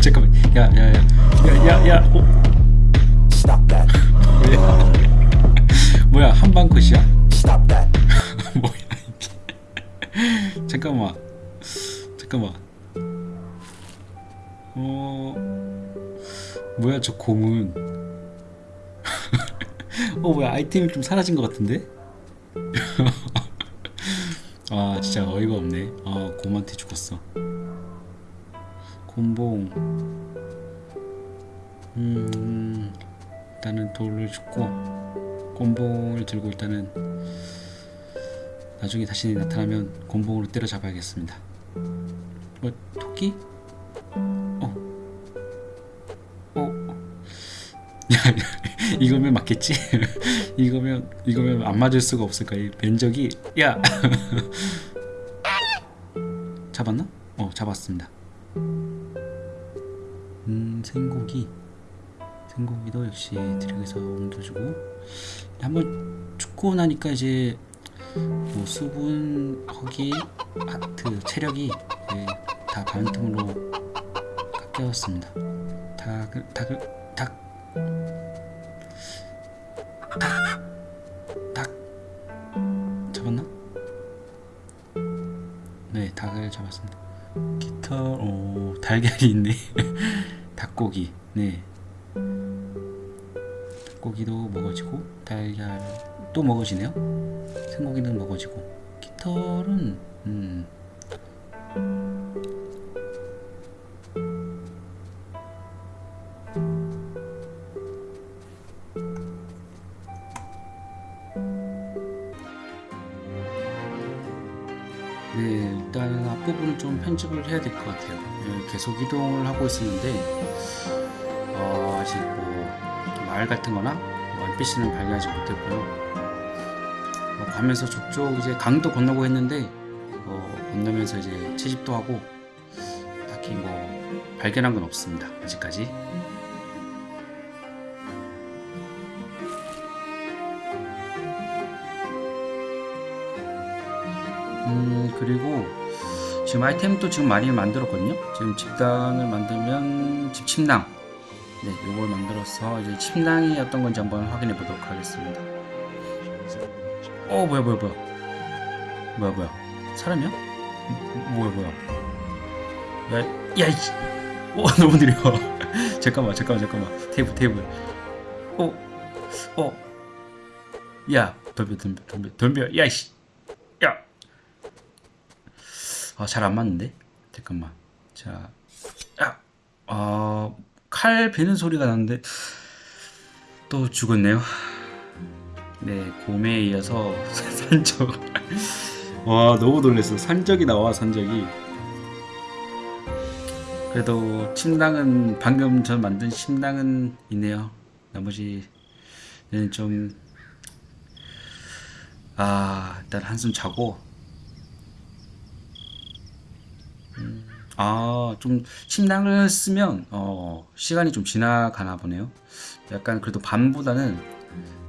잠깐만. 야야야야야야. 뭐야 뭐야 한방 that. 뭐야 이게. 잠깐만. 잠깐만. 어 뭐야 저 곰은 어 뭐야 아이템이 좀 사라진 것 같은데 아 진짜 어이가 없네 아 곰한테 죽었어 곰봉 음 일단은 돌을 줍고 곰봉을 들고 일단은 나중에 다시 나타나면 곰봉으로 때려잡아야겠습니다. 뭐 토끼? 어. 어. 야, 야 이거면 맞겠지? 이거면 이거면 안 맞을 수가 없을 거야. 이 면적이 야. 잡았나? 어, 잡았습니다. 음, 생고기. 생고기도 역시 드랙에서 옮겨주고 한번 죽고 나니까 이제 뭐 수분, 허기, 하트, 체력이 예, 다 반틈으로 깎여왔습니다. 닭을, 닭을, 닭, 닭, 닭 잡았나? 네, 닭을 잡았습니다. 깃털, 오, 달걀이 있네. 닭고기, 네. 닭고기도 먹어지고 달걀 또 먹어지네요. 생고기는 먹어지고 깃털은 음. 네, 일단 앞부분을 좀 편집을 해야 될 것 같아요. 네, 계속 이동을 하고 있었는데 어, 아직 뭐 마을 같은 거나 뭐 NPC는 발견하지 못했고요. 뭐 가면서 저쪽 이제 강도 건너고 했는데 어, 건너면서 이제 채집도 하고 딱히 뭐 발견한 건 없습니다. 아직까지. 음 그리고 지금 아이템도 지금 많이 만들었거든요. 지금 집단을 만들면 집 침낭 네, 이걸 만들어서 이제 침낭이 어떤 건지 한번 확인해 보도록 하겠습니다. 어, 뭐야, 뭐야, 뭐야, 뭐야, 뭐야, 사람이야? 음, 뭐야, 뭐야? 야, 야, 이씨, 어, 너무 느려. 잠깐만, 잠깐만, 잠깐만. 테이블, 테이블. 어, 어, 야, 덤벼, 덤벼, 덤벼, 덤벼, 야, 이씨, 야. 아, 잘 안 맞는데? 잠깐만. 자, 야, 아. 칼 베는 소리가 나는데 또 죽었네요. 네, 곰에 이어서 산적. 와, 너무 놀랐어. 산적이 나와, 산적이. 그래도 침낭은 방금 전 만든 침낭은 있네요. 나머지는 좀 아, 일단 한숨 자고 아, 좀 침낭을 쓰면 어, 시간이 좀 지나가나 보네요. 약간 그래도 밤보다는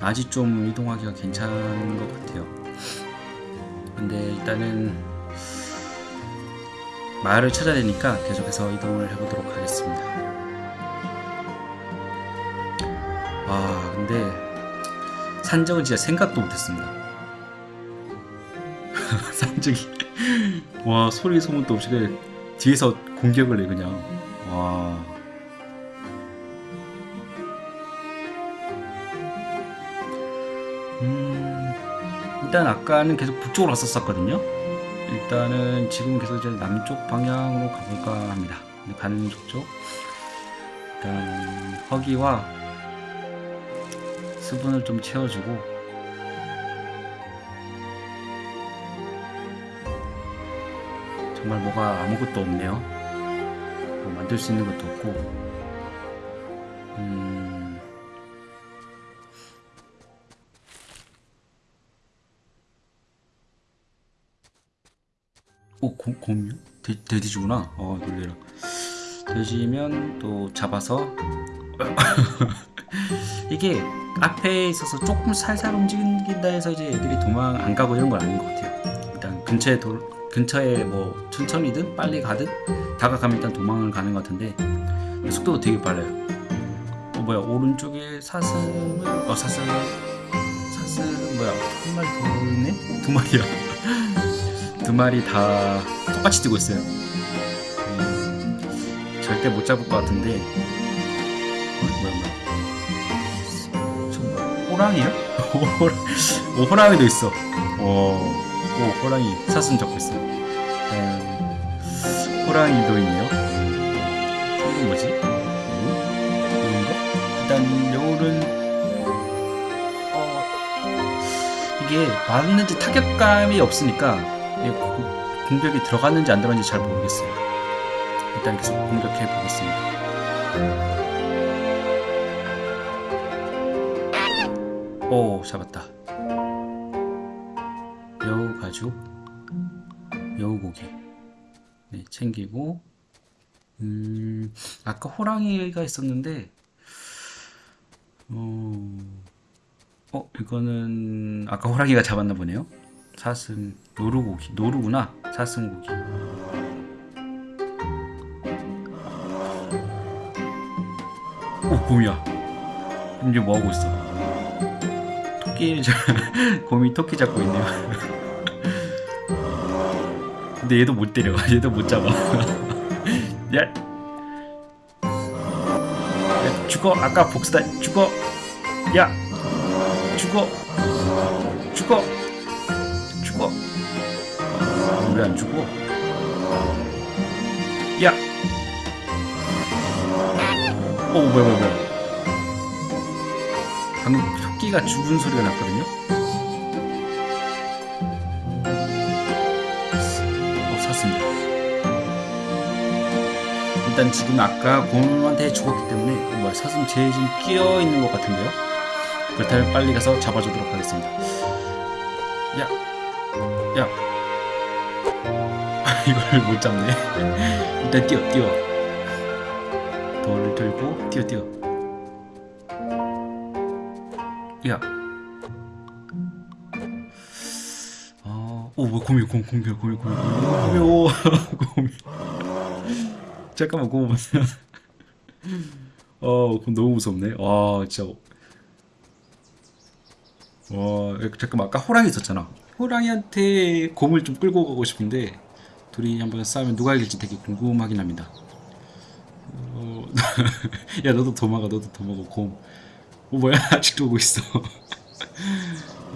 낮이 좀 이동하기가 괜찮은 것 같아요. 근데 일단은 마을을 찾아야 되니까 계속해서 이동을 해보도록 하겠습니다. 아, 근데 산적은 진짜 생각도 못했습니다. 산적이 와 소리 소문도 없이 그냥 뒤에서 공격을 해 그냥. 와. 음, 일단 아까는 계속 북쪽으로 왔었거든요. 일단은 지금 계속 이제 남쪽 방향으로 가볼까 합니다. 가는 쪽. 일단 허기와 수분을 좀 채워주고 정말 뭐가 아무것도 없네요. 뭐 만들 수 있는 것도 없고. 음... 오, 곰, 곰이요? 돼, 돼지구나. 어, 놀래라. 돼지면 또 잡아서 이게 앞에 있어서 조금 살살 움직인다 해서 이제 애들이 도망 안 가고 이런 건 아닌 것 같아요. 근처에 도, 근처에 뭐 천천히든 빨리 가든 다가가면 일단 도망을 가는 것 같은데 속도도 되게 빨라요. 어 뭐야 오른쪽에 사슴을 어 사슴 사슴 뭐야 한 마리 더 있네 두 마리야 두 마리 다 똑같이 뛰고 있어요. 음, 절대 못 잡을 것 같은데 어, 뭐야 뭐야 저 뭐야 호랑이야? 오 호랑이도 있어. 어, 오 호랑이 잡고 있어. 음, 호랑이도 있네요. 이건 뭐지? 이건가? 일단 여울은 어 이게 맞는지 타격감이 없으니까 공격이 들어갔는지 안 들어갔는지 잘 모르겠어요. 일단 계속 공격해 보겠습니다. 오 잡았다. 여우 가죽, 여우 고기. 네 챙기고 음 아까 호랑이가 있었는데 어, 어 이거는 아까 호랑이가 잡았나 보네요. 사슴 노루고기 노루구나 사슴고기. 오 곰이야. 이제 뭐 하고 있어? 토끼 자- 곰이 토끼 잡고 있네요. 근데 얘도 못 때려. 얘도 못 잡아. 야. 야, 죽어. 아까 복수다. 죽어. 야. 죽어. 죽어. 죽어. 왜 안 죽어? 야. 오 뭐야 뭐야 뭐야. 방금 토끼가 죽은 소리가 났거든요. 일단 지금 아까 곰한테 죽었기 때문에 어, 뭐야 사슴 제일 지금 끼어 있는 것 같은데요. 그렇다면 빨리 가서 잡아주도록 하겠습니다. 야, 야, 이걸 못 잡네. 일단 뛰어, 뛰어. 돌을 들고 뛰어, 뛰어. 야. 아, 오, 뭐 곰이, 곰, 곰이야, 곰이, 곰이, 곰이, 곰이, 오, 곰이. 잠깐만, 곰 봤어요. 어, 곰 너무 무섭네. 와, 진짜. 와, 잠깐만, 아까 호랑이 있었잖아. 호랑이한테 곰을 좀 끌고 가고 싶은데, 둘이 한번 싸우면 누가 이길지 되게 궁금하긴 합니다. 어, 야, 너도 도망가, 너도 도망가, 곰. 어, 뭐야, 아직도 오고 있어.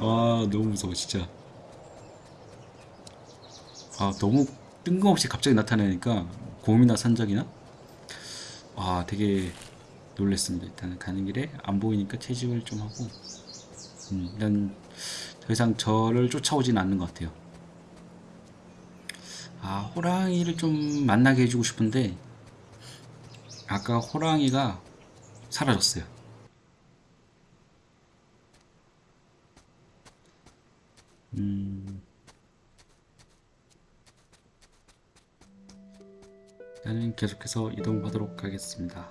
와, 너무 무서워, 진짜. 아, 너무 뜬금없이 갑자기 나타나니까, 곰이나 산적이나? 아, 되게 놀랬습니다. 일단 가는 길에 안 보이니까 채집을 좀 하고, 음, 일단 더 이상 저를 쫓아오진 않는 것 같아요. 아, 호랑이를 좀 만나게 해주고 싶은데, 아까 호랑이가 사라졌어요. 나는 계속해서 이동하도록 하겠습니다.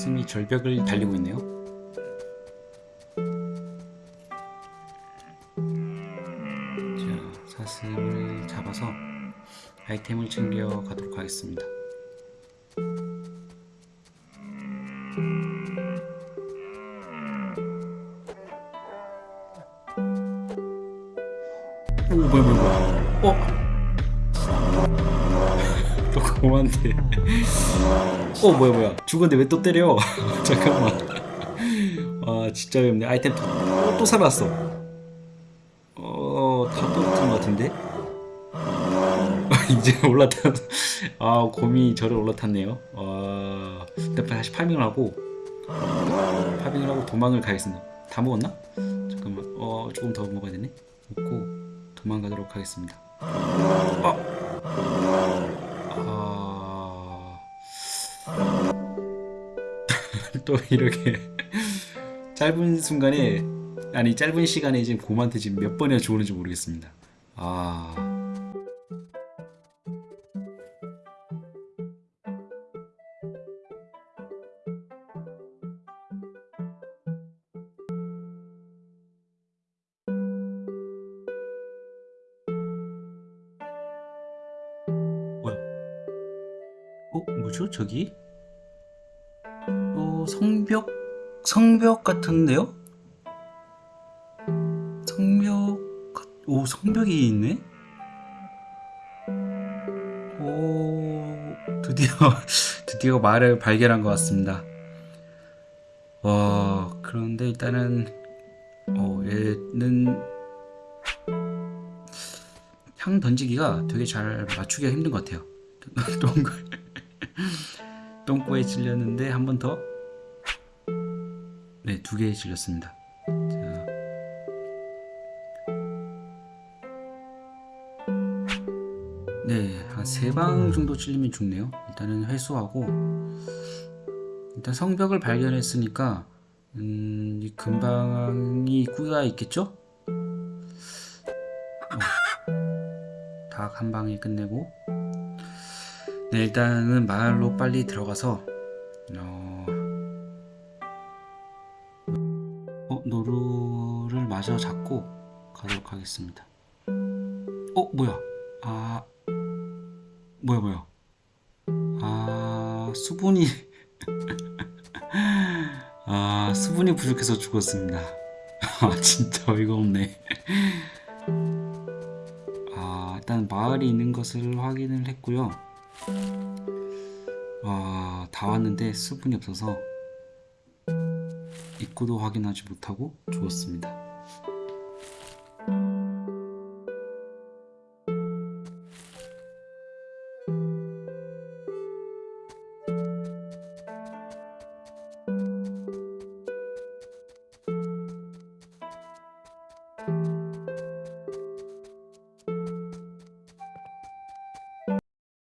사슴이 절벽을 달리고 있네요. 자, 사슴을 잡아서 아이템을 챙겨 가도록 하겠습니다. 오, 뭐야, 뭐야, 뭐야. 어? 또 곰한테 어 뭐야 뭐야. 죽었는데 왜 또 때려? 잠깐만. 아 진짜 어렵네. 아이템 또, 어, 또 살았어. 어다 떨어진 것 같은데? 이제 올라탔 아 곰이 저를 올라탔네요. 아 일단 다시 파밍을 하고 파밍을 하고 도망을 가겠습니다. 다 먹었나? 잠깐만. 어 조금 더 먹어야 되네. 먹고 도망가도록 하겠습니다. 아, 또 이렇게 짧은 순간에 아니 짧은 시간에 지금 곰한테 지금 몇 번이나 죽었는지 모르겠습니다. 아. 뭐야? 어? 뭐죠? 저기? 어 성벽? 성벽 같은데요? 성벽 같- 오 성벽이 있네? 오 드디어 드디어 말을 발견한 것 같습니다. 와 그런데 일단은 어 얘는 향 던지기가 되게 잘 맞추기가 힘든 것 같아요. 똥꼬에 찔렸는데 한 번 더 네, 두 개에 찔렸습니다. 자. 네, 한 세 방 정도 찔리면 죽네요. 일단은 회수하고 일단 성벽을 발견했으니까 음, 이 근방이 입구가 있겠죠? 어, 닭 한 방에 끝내고 네, 일단은 마을로 빨리 들어가서 어, 어, 마저 잡고 가도록 하겠습니다. 어, 뭐야? 아, 뭐야, 뭐야? 아, 수분이, 아, 수분이 부족해서 죽었습니다. 아, 진짜 어이가 없네. 아, 일단 마을이 있는 것을 확인을 했고요. 아, 다 왔는데 수분이 없어서 입구도 확인하지 못하고 죽었습니다.